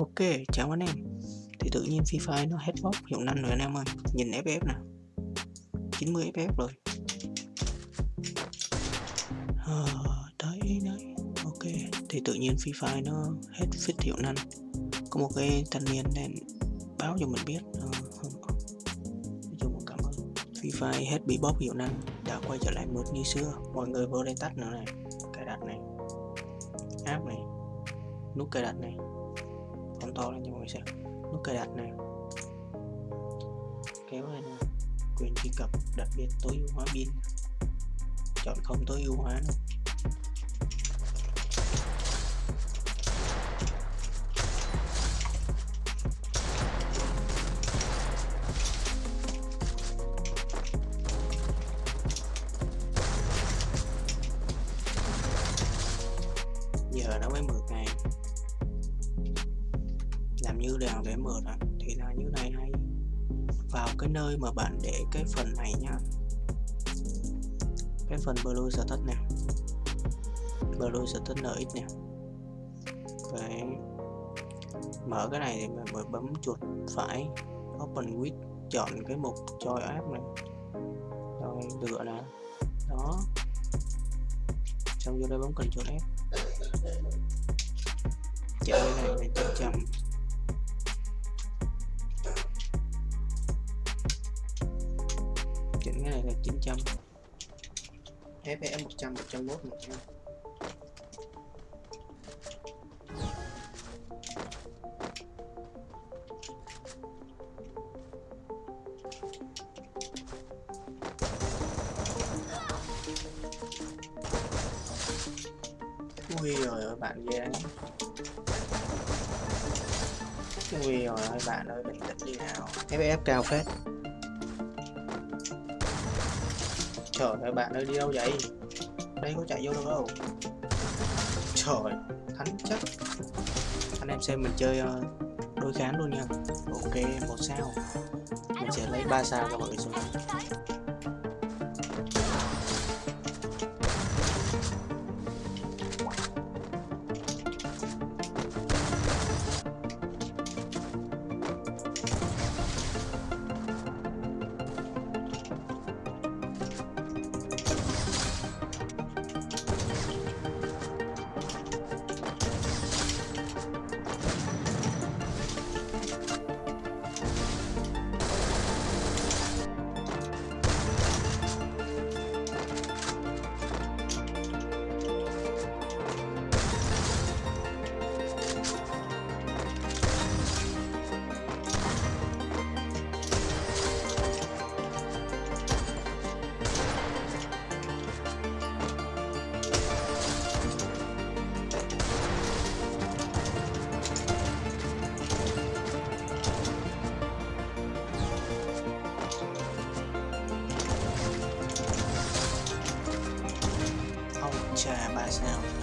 Ok, chào anh em. Thì tự nhiên Free Fire nó hết bóc hiệu năng rồi anh em ơi. Nhìn FF nè. 90 FF rồi. À, Đấy, đấy. Ok, thì tự nhiên Free Fire nó hết fit hiệu năng Có một cái thanh niên nên báo cho mình biết à, Nói chung cảm ơn. Free Fire hết bị bóp hiệu năng Đã quay trở lại mượt như xưa. Mọi người vô đây tắt nữa này Cài đặt này. App này Nút cài đặt này phóng to lên cho mọi người xem. Nút cài đặt này. Kéo lên. Quyền truy cập đặc biệt tối ưu hóa pin. Chọn không tối ưu hóa nữa. giờ nó mới 10 ngày như nào để mở ra, thì là như này hay. Vào cái nơi mà bạn để cái phần này nhá. Cái phần blue status nè. Blue status nx nè. Đấy. mở cái này thì mình mới bấm chuột phải. Open with chọn cái mục choi app này. Rồi, lựa nè đó. Xong vô đây bấm cần chuột app chạy này là chậm chậm. Chỉnh cái này là 900 FPS 100 101 100 Ui rồi ơi, bạn ghê. Đấy Ui rồi ơi, bạn ơi bình tĩnh đi nào. FPS cao phết. Trời ơi bạn ơi đi đâu vậy? Đây có chạy vô đâu đâu Trời thánh chắc Anh em xem mình chơi ờ, uh, đôi kháng luôn nha. Ok một sao. Mình sẽ lấy ba sao cho mọi người xuống chà ba sao